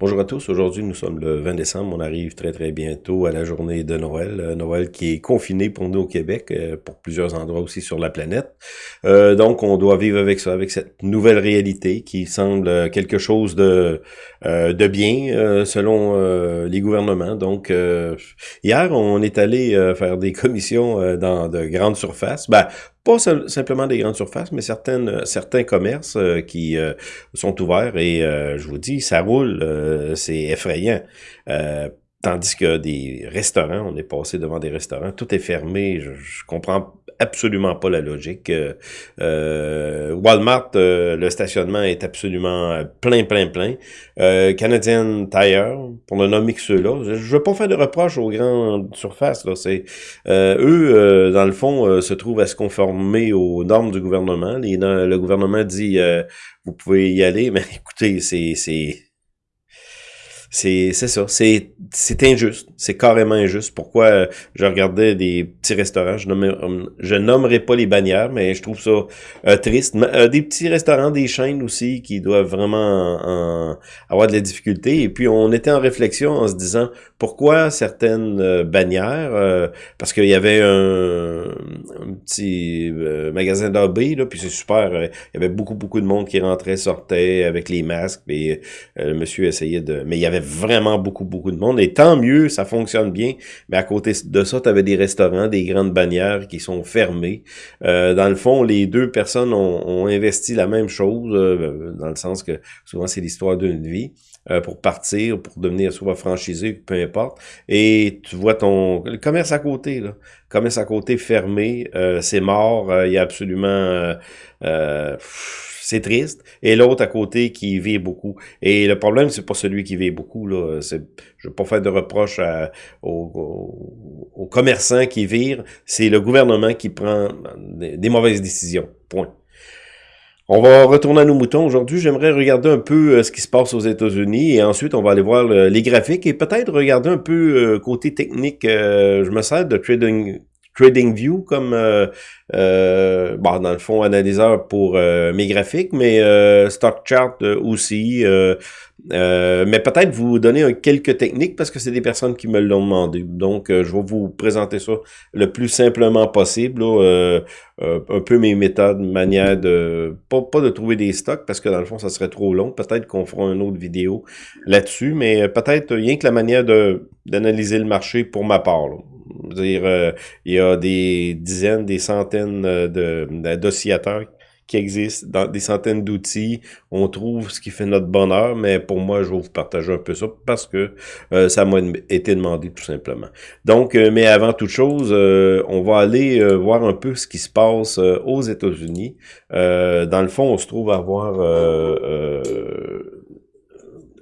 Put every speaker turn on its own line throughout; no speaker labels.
Bonjour à tous, aujourd'hui nous sommes le 20 décembre, on arrive très très bientôt à la journée de Noël, euh, Noël qui est confiné pour nous au Québec, euh, pour plusieurs endroits aussi sur la planète. Euh, donc on doit vivre avec ça, avec cette nouvelle réalité qui semble quelque chose de, de bien selon les gouvernements. Donc hier on est allé faire des commissions dans de grandes surfaces, ben, pas simplement des grandes surfaces, mais certaines, certains commerces qui sont ouverts et je vous dis, ça roule euh, c'est effrayant. Euh, tandis que des restaurants, on est passé devant des restaurants, tout est fermé, je, je comprends absolument pas la logique. Euh, Walmart, le stationnement est absolument plein, plein, plein. Canadian Tire, pour ne nommer que ceux-là, je, veux pas faire de reproches aux grandes surfaces. Là, c'est eux, dans le fond, se trouvent à se conformer aux normes du gouvernement. le gouvernement dit, vous pouvez y aller, mais écoutez, c'est c'est ça, c'est injuste, c'est carrément injuste. Pourquoi euh, je regardais des petits restaurants, je, nommerai, je nommerai pas les bannières, mais je trouve ça euh, triste. Euh, des petits restaurants, des chaînes aussi qui doivent vraiment avoir de la difficulté. Et puis on était en réflexion en se disant pourquoi certaines bannières, parce qu'il y avait un, petit magasin d'AB, là, puis c'est super, il y avait beaucoup beaucoup de monde qui rentrait, sortait avec les masques, et le monsieur essayait de, mais il y avait vraiment beaucoup, beaucoup de monde. Et tant mieux, ça fonctionne bien. Mais à côté de ça, tu avais des restaurants, des grandes bannières qui sont fermées. Euh, dans le fond, les deux personnes ont, investi la même chose, euh, dans le sens que souvent c'est l'histoire d'une vie euh, pour partir, pour devenir soit franchisé, peu importe. Et tu vois ton le commerce à côté, là, le commerce à côté fermé, c'est mort, il y a absolument c'est triste. Et l'autre à côté qui vit beaucoup. Et le problème, c'est pas celui qui vit beaucoup. Là. Je veux pas faire de reproche aux, commerçants qui virent. C'est le gouvernement qui prend des, mauvaises décisions. Point. On va retourner à nos moutons. Aujourd'hui, j'aimerais regarder un peu euh, ce qui se passe aux États-Unis et ensuite, on va aller voir les graphiques et peut-être regarder un peu euh, côté technique. Euh, je me sers de Trading TradingView comme euh, euh, bon, dans le fond analyseur pour euh, mes graphiques, mais StockChart aussi. mais peut-être vous donner quelques techniques parce que c'est des personnes qui me l'ont demandé. Donc, je vais vous présenter ça le plus simplement possible. un peu mes méthodes, manière de pas, pas de trouver des stocks parce que dans le fond, ça serait trop long. Peut-être qu'on fera une autre vidéo là-dessus, mais peut-être rien que la manière d'analyser le marché pour ma part. Là dire, euh, il y a des dizaines, des centaines euh, de d'oscillateurs qui existent, des centaines d'outils. On trouve ce qui fait notre bonheur, mais pour moi, je vais vous partager un peu ça parce que euh, ça m'a été demandé tout simplement. Donc, mais avant toute chose, on va aller voir un peu ce qui se passe aux États-Unis. dans le fond, on se trouve à voir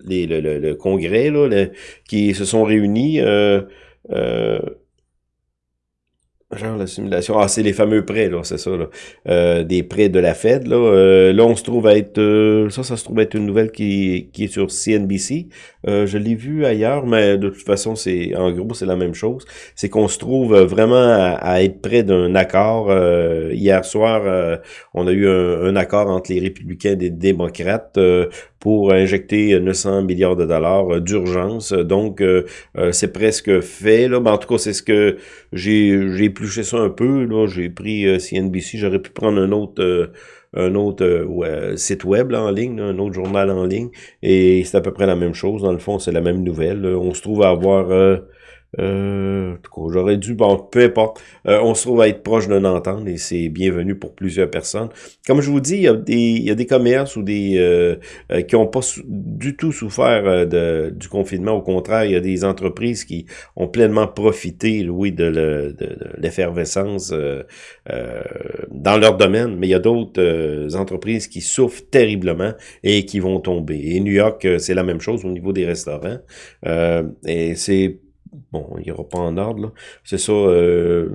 les, le, congrès là, qui se sont réunis. Euh, Genre la simulation. Ah, c'est les fameux prêts, là, c'est ça, là. Euh, des prêts de la Fed, là. Euh, là, on se trouve à être... Euh, ça, ça se trouve être une nouvelle qui, qui est sur CNBC. je l'ai vu ailleurs, mais de toute façon, c'est en gros, c'est la même chose. C'est qu'on se trouve vraiment à, être près d'un accord. hier soir, on a eu un, un, accord entre les républicains et les démocrates pour injecter 900 milliards de dollars d'urgence. Donc, c'est presque fait, là. Mais en tout cas, c'est ce que j'ai épluché ça un peu. Là, j'ai pris euh, CNBC. J'aurais pu prendre un autre euh, un autre euh, site web en ligne, un autre journal en ligne, et c'est à peu près la même chose. Dans le fond, c'est la même nouvelle. On se trouve à avoir euh, j'aurais dû, bon, peu importe. Euh, on se trouve à être proche d'un entente et c'est bienvenu pour plusieurs personnes. Comme je vous dis, il y a des, il y a des commerces ou des euh, euh, qui n'ont pas du tout souffert de, du confinement. Au contraire, il y a des entreprises qui ont pleinement profité, oui, de l'effervescence dans leur domaine. Mais il y a d'autres entreprises qui souffrent terriblement et qui vont tomber. Et New York, c'est la même chose au niveau des restaurants. et c'est bon, il n'y aura pas en ordre, C'est ça. Euh,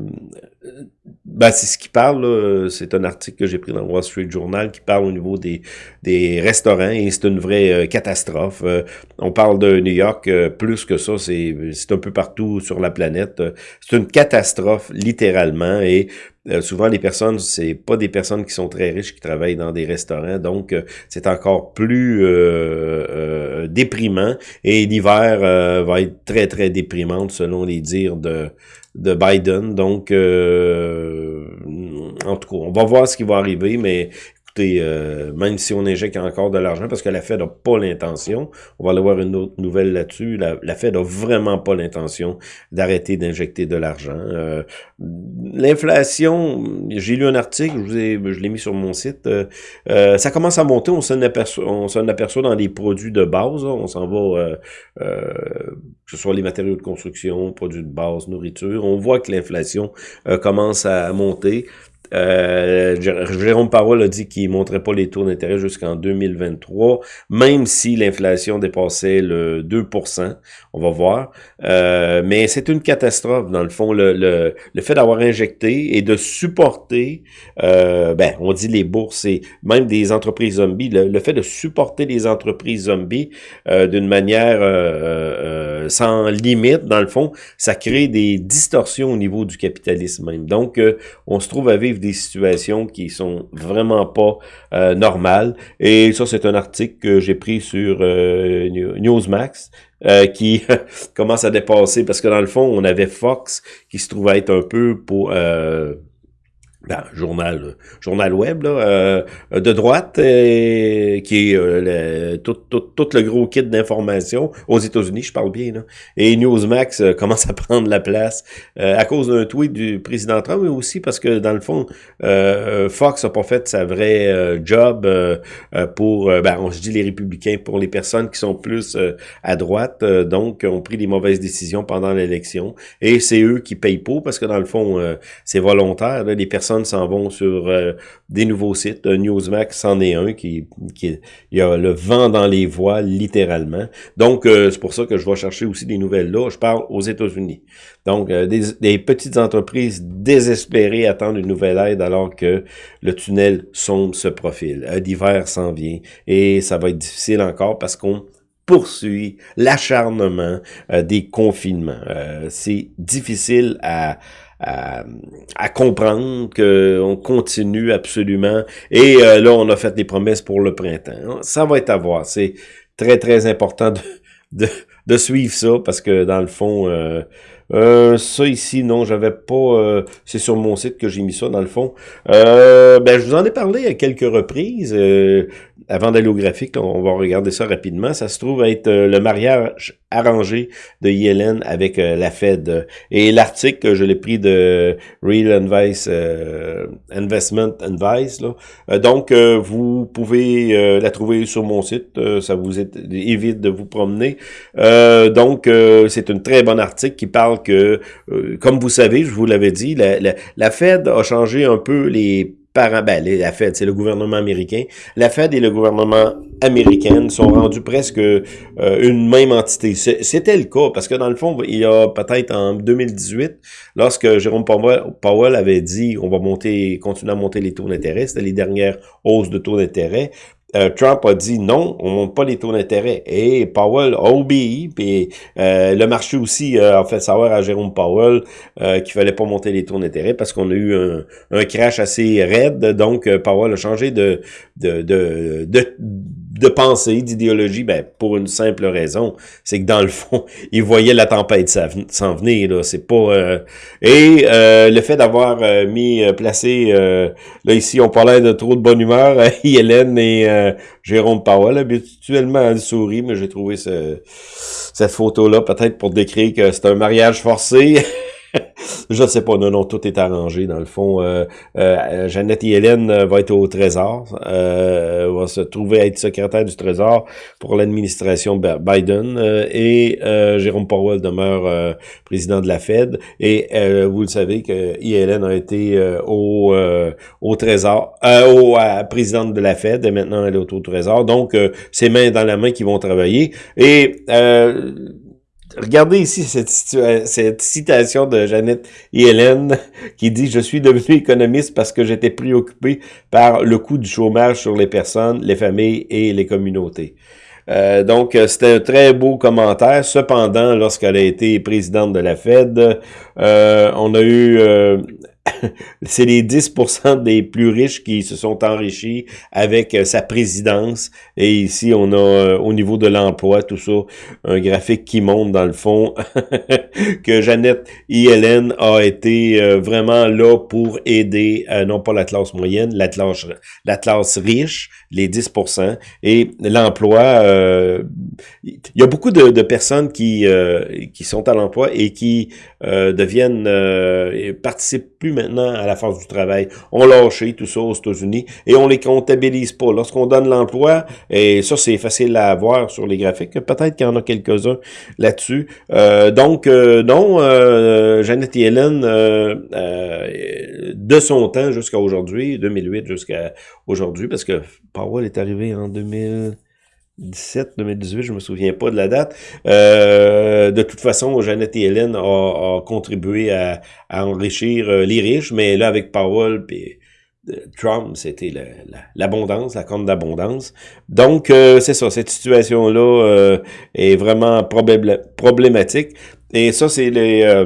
ben, c'est ce qui parle, c'est un article que j'ai pris dans le Wall Street Journal qui parle au niveau des, des restaurants et c'est une vraie euh, catastrophe. Euh, on parle de New York, euh, plus que ça, c'est un peu partout sur la planète. C'est une catastrophe, littéralement, et souvent les personnes, c'est pas des personnes qui sont très riches qui travaillent dans des restaurants, donc c'est encore plus déprimant et l'hiver va être très, très déprimante selon les dires de de Biden. Donc, en tout cas, on va voir ce qui va arriver, mais écoutez, euh, même si on injecte encore de l'argent, parce que la Fed n'a pas l'intention, on va aller voir une autre nouvelle là-dessus, la, la, Fed n'a vraiment pas l'intention d'arrêter d'injecter de l'argent. Euh, l'inflation, j'ai lu un article, je, vous ai, je l'ai mis sur mon site, euh, ça commence à monter, on s'en aperçoit, on s'en aperçoit dans les produits de base, on s'en va, que ce soit les matériaux de construction, produits de base, nourriture, on voit que l'inflation commence à monter. Euh, Jérôme Powell a dit qu'il ne montrait pas les taux d'intérêt jusqu'en 2023, même si l'inflation dépassait le 2% on va voir. Euh, mais c'est une catastrophe, dans le fond, le, le, le fait d'avoir injecté et de supporter, euh, ben, on dit les bourses et même des entreprises zombies, le, fait de supporter les entreprises zombies euh, d'une manière euh, sans limite, dans le fond, ça crée des distorsions au niveau du capitalisme même. Donc, on se trouve à vivre des situations qui sont vraiment pas euh, normales. Et ça, c'est un article que j'ai pris sur euh, Newsmax. Euh, qui commence à dépasser parce que dans le fond on avait Fox qui se trouvait être un peu pour ben, journal journal web là, euh, de droite euh, qui est euh, le, tout, tout, tout, le gros kit d'informations aux États-Unis, je parle bien là. Et Newsmax commence à prendre la place à cause d'un tweet du président Trump, mais aussi parce que dans le fond, Fox a pas fait sa vraie job pour, ben, on se dit les républicains, pour les personnes qui sont plus à droite, donc ont pris des mauvaises décisions pendant l'élection. Et c'est eux qui payent pour parce que dans le fond, c'est volontaire. les personnes s'en vont sur euh, des nouveaux sites. Newsmax c'en est un qui, qui il y a le vent dans les voiles littéralement. Donc euh, c'est pour ça que je vais chercher aussi des nouvelles là. Je parle aux États-Unis. Donc euh, des, petites entreprises désespérées attendent une nouvelle aide alors que le tunnel sombre se profile. L'hiver s'en vient et ça va être difficile encore parce qu'on poursuit l'acharnement des confinements. c'est difficile à, à, comprendre qu'on continue absolument. Et euh, là, on a fait des promesses pour le printemps. Ça va être à voir. C'est très, très important de, de, suivre ça parce que dans le fond, euh, euh, ça ici, non, j'avais pas... c'est sur mon site que j'ai mis ça, dans le fond. ben, je vous en ai parlé à quelques reprises avant d'aller au graphique, on va regarder ça rapidement. Ça se trouve être euh, le mariage arrangé de Yellen avec euh, la Fed. Et l'article, je l'ai pris de Real Advice, euh, Investment Advice. Là. donc, vous pouvez la trouver sur mon site. ça vous évite de vous promener. donc, c'est un très bon article qui parle que, comme vous savez, je vous l'avais dit, la, la Fed a changé un peu les par ben, la Fed, c'est le gouvernement américain. La Fed et le gouvernement américain sont rendus presque euh, une même entité. C'était le cas, parce que dans le fond, il y a peut-être en 2018, lorsque Jérôme Powell avait dit on va monter, continuer à monter les taux d'intérêt, c'était les dernières hausses de taux d'intérêt, euh, Trump a dit non, on monte pas les taux d'intérêt. Et Powell a obéi, puis euh, le marché aussi a fait savoir à Jérôme Powell euh, qu'il fallait pas monter les taux d'intérêt parce qu'on a eu un, crash assez raide. Donc Powell a changé de, de de pensée, d'idéologie, ben, pour une simple raison, c'est que dans le fond, il voyait la tempête s'en venir, là, c'est pas... Euh, et euh, le fait d'avoir euh, mis, placé, là ici, on parlait de trop de bonne humeur, Hélène et Jérôme Powell, habituellement, elle sourit, mais j'ai trouvé cette photo-là, peut-être pour décrire que c'est un mariage forcé, je sais pas, non, non, tout est arrangé dans le fond. Euh, euh, Jeannette et Hélène euh, va être au Trésor, euh, va se trouver être secrétaire du Trésor pour l'administration Biden et Jérôme Powell demeure président de la Fed. Et vous le savez que Hélène a été au, au Trésor, au présidente de la Fed et maintenant elle est au Trésor. Donc, c'est main dans la main qui vont travailler. Et regardez ici cette, citation de Jeannette et Hélène qui dit « Je suis devenu économiste parce que j'étais préoccupé par le coût du chômage sur les personnes, les familles et les communautés. Euh, donc, c'était un très beau commentaire. Cependant, lorsqu'elle a été présidente de la Fed, euh, on a eu euh, c'est les 10% des plus riches qui se sont enrichis avec euh, sa présidence. Et ici, on a euh, au niveau de l'emploi, tout ça, un graphique qui montre dans le fond que Jeannette et Hélène a été euh, vraiment là pour aider, non pas la classe moyenne, la classe, la classe riche, les 10%, et l'emploi. Il y a beaucoup de, de personnes qui, qui sont à l'emploi et qui deviennent, participent plus maintenant à la force du travail. On lâché tout ça aux États-Unis et on les comptabilise pas. Lorsqu'on donne l'emploi, et ça c'est facile à voir sur les graphiques, peut-être qu'il y en a quelques-uns là-dessus. Euh, donc, euh, non, euh, Jeannette et Hélène, de son temps jusqu'à aujourd'hui, 2008 jusqu'à aujourd'hui, parce que Powell est arrivé en 2000... 17, 2018, je me souviens pas de la date. Euh, de toute façon, Jeannette et Hélène ont, contribué à, enrichir euh, les riches, mais là, avec Powell et euh, Trump, c'était l'abondance, la, compte d'abondance. Donc, c'est ça, cette situation-là est vraiment problématique. Et ça, c'est les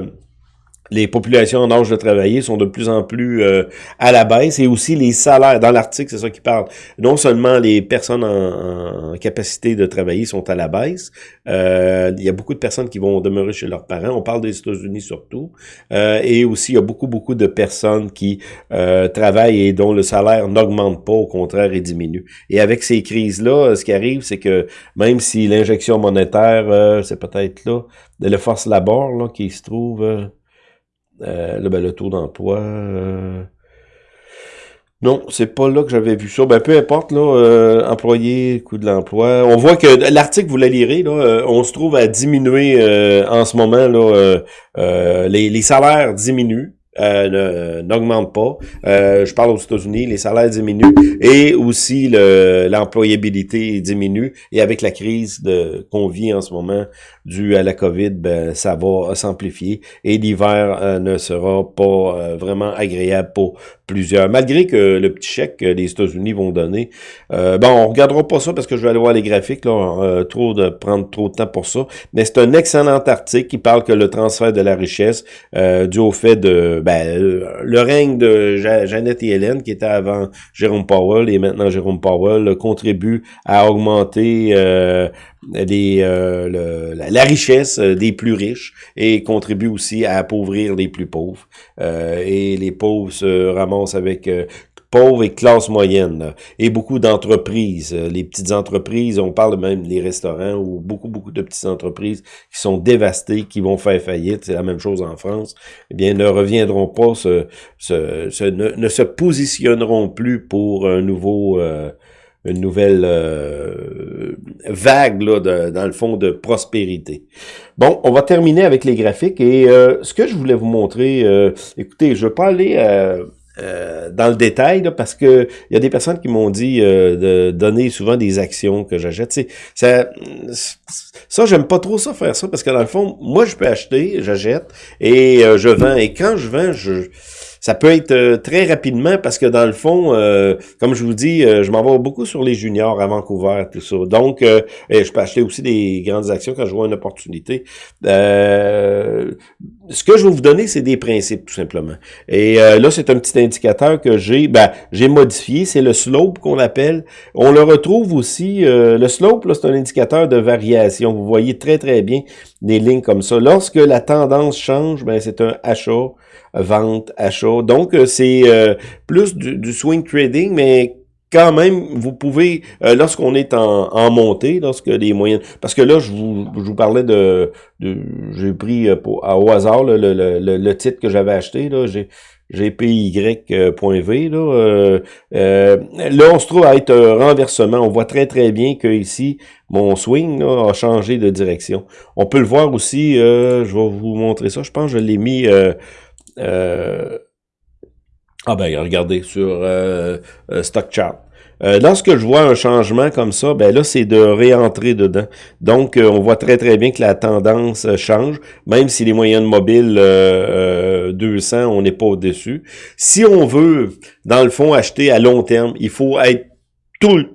les populations en âge de travailler sont de plus en plus euh, à la baisse et aussi les salaires. Dans l'article, c'est ça qui parle. Non seulement les personnes en, capacité de travailler sont à la baisse, euh, il y a beaucoup de personnes qui vont demeurer chez leurs parents. On parle des États-Unis surtout. Euh, et aussi, il y a beaucoup, beaucoup de personnes qui travaillent et dont le salaire n'augmente pas, au contraire, et diminue. Et avec ces crises-là, ce qui arrive, c'est que même si l'injection monétaire, c'est peut-être là, de le force labor là, qui se trouve... Euh, ben, le taux d'emploi... Euh, non, c'est pas là que j'avais vu ça. Ben, peu importe, là, euh, employé, coût de l'emploi. On voit que l'article, vous le lirez, là, euh, on se trouve à diminuer en ce moment, là, les salaires diminuent euh, n'augmente pas. Euh, je parle aux États-Unis, les salaires diminuent et aussi l'employabilité diminue. Et avec la crise qu'on vit en ce moment due à la COVID, ben, ça va s'amplifier et l'hiver euh, ne sera pas euh, vraiment agréable pour plusieurs. Malgré que le petit chèque que les États-Unis vont donner, bon, on regardera pas ça parce que je vais aller voir les graphiques, là, trop de prendre trop de temps pour ça. Mais c'est un excellent article qui parle que le transfert de la richesse dû au fait de ben, le règne de Jeannette et Hélène, qui était avant Jérôme Powell et maintenant Jérôme Powell, contribue à augmenter euh, euh, la, richesse des plus riches et contribue aussi à appauvrir les plus pauvres. Euh, et les pauvres se ramassent avec pauvres et classe moyenne, et beaucoup d'entreprises. Euh, les petites entreprises, on parle même des restaurants ou beaucoup, beaucoup de petites entreprises qui sont dévastées, qui vont faire faillite, c'est la même chose en France, eh bien, ne reviendront pas, se, se, ne, se positionneront plus pour un nouveau... Euh, une nouvelle euh, vague là, de, dans le fond de prospérité. Bon, on va terminer avec les graphiques et ce que je voulais vous montrer, écoutez, je vais pas aller euh, dans le détail, parce que il y a des personnes qui m'ont dit euh, de donner souvent des actions que j'achète. Ça, ça j'aime pas trop ça faire ça, parce que dans le fond, moi je peux acheter, j'achète et euh, je vends. Et quand je vends, je ça peut être euh, très rapidement parce que dans le fond, euh, comme je vous dis, euh, je m'en vais beaucoup sur les juniors à Vancouver, tout ça. Donc, je peux acheter aussi des grandes actions quand je vois une opportunité. Ce que je vais vous donner, c'est des principes, tout simplement. Et là, c'est un petit indicateur que j'ai ben, j'ai modifié. C'est le slope qu'on appelle. On le retrouve aussi. le slope, c'est un indicateur de variation. Vous voyez très, très bien des lignes comme ça. Lorsque la tendance change, ben, c'est un achat vente, achat. Donc, euh, c'est euh, plus du, swing trading, mais quand même, vous pouvez, euh, lorsqu'on est en, en, montée, lorsque les moyennes... Parce que là, je vous, je vous parlais de... de j'ai pris pour, au hasard le, le, le, titre que j'avais acheté, là, j'ai... GPY.V. Là, là, on se trouve à être un renversement. On voit très très bien que ici, mon swing a changé de direction. On peut le voir aussi, je vais vous montrer ça. Je pense que je l'ai mis euh, ah ben, regardez, sur euh, euh, Stock Chart. Euh, lorsque je vois un changement comme ça, ben là, c'est de réentrer dedans. Donc, euh, on voit très, très bien que la tendance euh, change, même si les moyennes mobiles 200, on n'est pas au-dessus. Si on veut, dans le fond, acheter à long terme, il faut être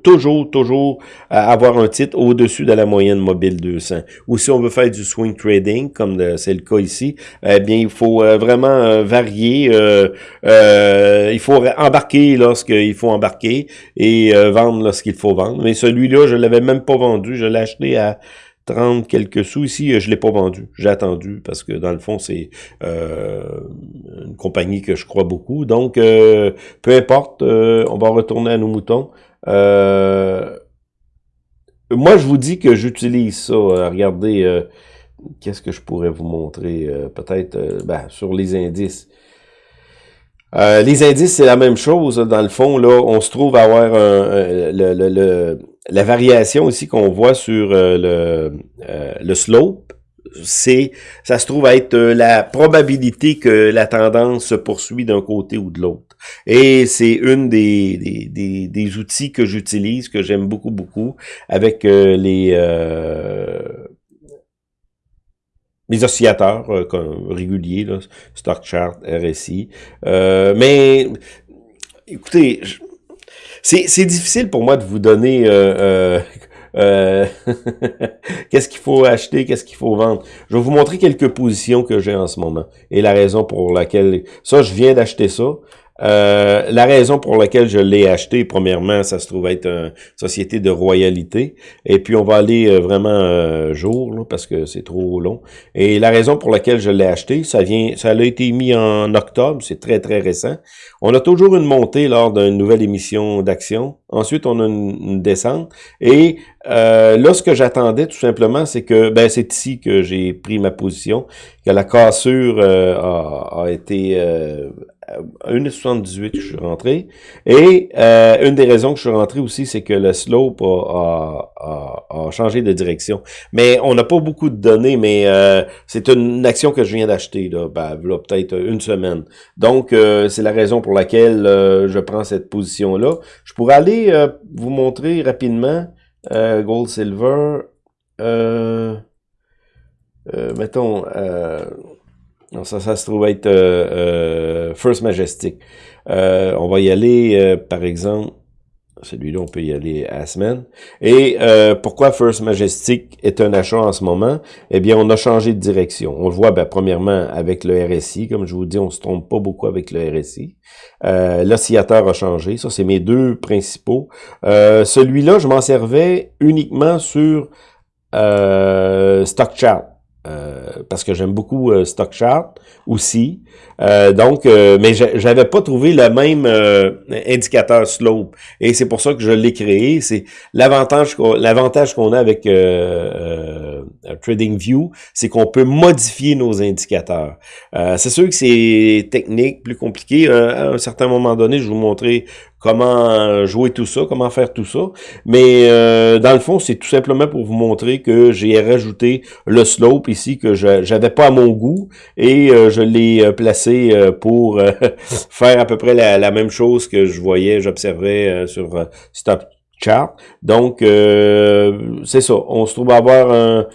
toujours, toujours avoir un titre au-dessus de la moyenne mobile 200. Ou si on veut faire du swing trading, comme c'est le cas ici, eh bien, il faut euh, vraiment euh, varier. Euh, il faut embarquer lorsqu'il faut embarquer et vendre lorsqu'il faut vendre. Mais celui-là, je l'avais même pas vendu. Je l'ai acheté à 30 quelques sous. Ici, je l'ai pas vendu. J'ai attendu parce que dans le fond, c'est une compagnie que je crois beaucoup. Donc, peu importe, on va retourner à nos moutons. Euh, moi, je vous dis que j'utilise ça. Euh, regardez, euh, qu'est-ce que je pourrais vous montrer? Peut-être ben, sur les indices. les indices, c'est la même chose. Dans le fond, là, on se trouve à avoir le, la variation ici qu'on voit sur le, le slope c'est, ça se trouve être euh, la probabilité que la tendance se poursuit d'un côté ou de l'autre. Et c'est une des, des, des, outils que j'utilise, que j'aime beaucoup, beaucoup, avec euh, les, euh, les oscillateurs réguliers, là, Stock Chart, RSI. mais, écoutez, c'est difficile pour moi de vous donner qu'est-ce qu'il faut acheter, qu'est-ce qu'il faut vendre? Je vais vous montrer quelques positions que j'ai en ce moment et la raison pour laquelle... Ça, je viens d'acheter ça. Euh, la raison pour laquelle je l'ai acheté, premièrement, ça se trouve être une société de royalité. Et puis, on va aller euh, vraiment euh, jour, parce que c'est trop long. Et la raison pour laquelle je l'ai acheté, ça vient, ça a été mis en octobre, c'est très, très récent. On a toujours une montée lors d'une nouvelle émission d'action. Ensuite, on a une, descente. Et euh, là, ce que j'attendais, tout simplement, c'est que, ben, c'est ici que j'ai pris ma position, que la cassure a, a, été 1,78 que je suis rentré. Et euh, une des raisons que je suis rentré aussi, c'est que le slope a, a, changé de direction. Mais on n'a pas beaucoup de données, mais euh, c'est une action que je viens d'acheter, là, ben, là peut-être une semaine. Donc, euh, c'est la raison pour laquelle je prends cette position-là. Je pourrais aller vous montrer rapidement Gold Silver. mettons... Non, ça, ça se trouve être euh, euh, First Majestic. Euh, on va y aller, par exemple, celui-là, on peut y aller à la semaine. Et pourquoi First Majestic est un achat en ce moment? Eh bien, on a changé de direction. On le voit, ben, premièrement, avec le RSI. Comme je vous dis, on se trompe pas beaucoup avec le RSI. L'oscillateur a changé. Ça, c'est mes deux principaux. Celui-là, je m'en servais uniquement sur Stock Chart. Euh, parce que j'aime beaucoup euh, aussi. Euh, donc, mais j'avais pas trouvé le même indicateur slope. Et c'est pour ça que je l'ai créé. C'est l'avantage l'avantage qu'on a avec TradingView, c'est qu'on peut modifier nos indicateurs. c'est sûr que c'est technique, plus compliqué. à un certain moment donné, je vais vous montrer comment jouer tout ça, comment faire tout ça. Mais euh, dans le fond, c'est tout simplement pour vous montrer que j'ai rajouté le slope ici que j'avais pas à mon goût et euh, je l'ai euh, placé pour faire à peu près la, même chose que je voyais, j'observais sur Stop Chart. Donc, c'est ça. On se trouve à avoir un...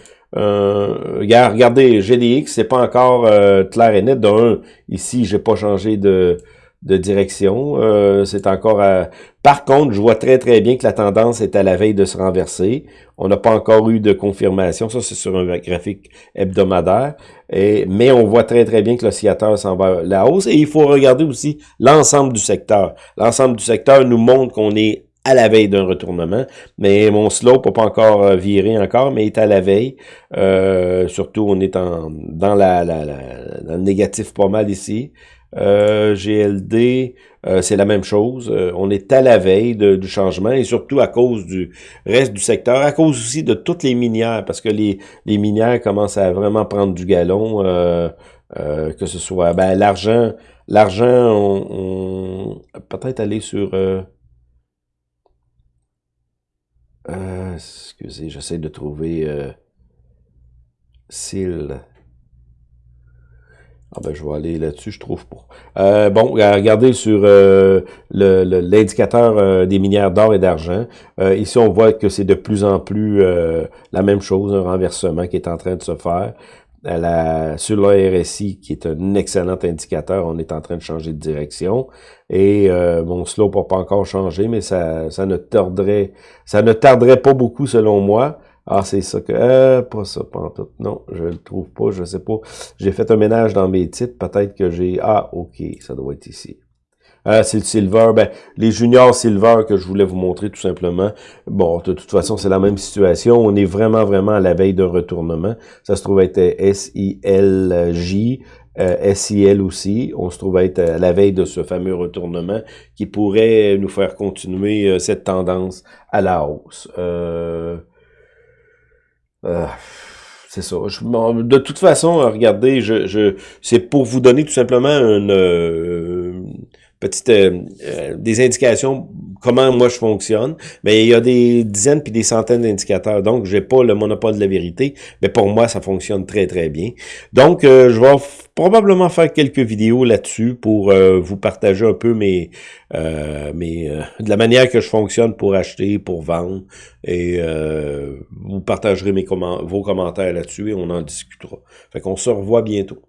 regardez, GDX, c'est pas encore clair et net. D'un, ici, j'ai pas changé de de direction. Euh, c'est encore à... Par contre, je vois très très bien que la tendance est à la veille de se renverser. On n'a pas encore eu de confirmation. Ça, c'est sur un graphique hebdomadaire. Mais on voit très très bien que l'oscillateur s'en va à la hausse. Et il faut regarder aussi l'ensemble du secteur. L'ensemble du secteur nous montre qu'on est à la veille d'un retournement, mais mon slope n'a pas encore euh, viré encore, mais est à la veille. Euh, surtout, on est dans, la, la, dans le négatif pas mal ici. Euh, GLD, euh, c'est la même chose. Euh, on est à la veille du changement et surtout à cause du reste du secteur, à cause aussi de toutes les minières, parce que les, minières commencent à vraiment prendre du galon, que ce soit ben, l'argent, l'argent, on, peut-être aller sur... excusez, j'essaie de trouver... SIL. Ah ben, je vais aller là-dessus, je trouve pas. Euh, bon, regardez sur euh, l'indicateur euh, des minières d'or et d'argent. ici, on voit que c'est de plus en plus la même chose, un renversement qui est en train de se faire. La, sur l'ARSI, qui est un excellent indicateur, on est en train de changer de direction. Et bon, slope n'a pas encore changé, mais ça, ça ne tarderait, ça ne tarderait pas beaucoup selon moi. Ah, c'est ça que... Euh, pas ça, pas. Non, je le trouve pas, je sais pas. J'ai fait un ménage dans mes titres, peut-être que j'ai... Ah, ok, ça doit être ici. Ah, c'est le silver. Ben, les juniors silver que je voulais vous montrer tout simplement. Bon, de toute façon, c'est la même situation. On est vraiment, vraiment à la veille d'un retournement. Ça se trouve être SILJ, euh, SIL aussi. On se trouve être à la veille de ce fameux retournement qui pourrait nous faire continuer euh, cette tendance à la hausse. Euh... Euh, c'est ça. de toute façon, regardez, je, je c'est pour vous donner tout simplement une euh, petite euh, des indications comment moi je fonctionne. Mais il y a des dizaines puis des centaines d'indicateurs, donc j'ai pas le monopole de la vérité. Mais pour moi, ça fonctionne très très bien. Donc, je vais probablement faire quelques vidéos là-dessus pour vous partager un peu mes euh, mais euh, de la manière que je fonctionne pour acheter, pour vendre, et euh, vous partagerez mes vos commentaires là-dessus et on en discutera. Fait qu'on se revoit bientôt.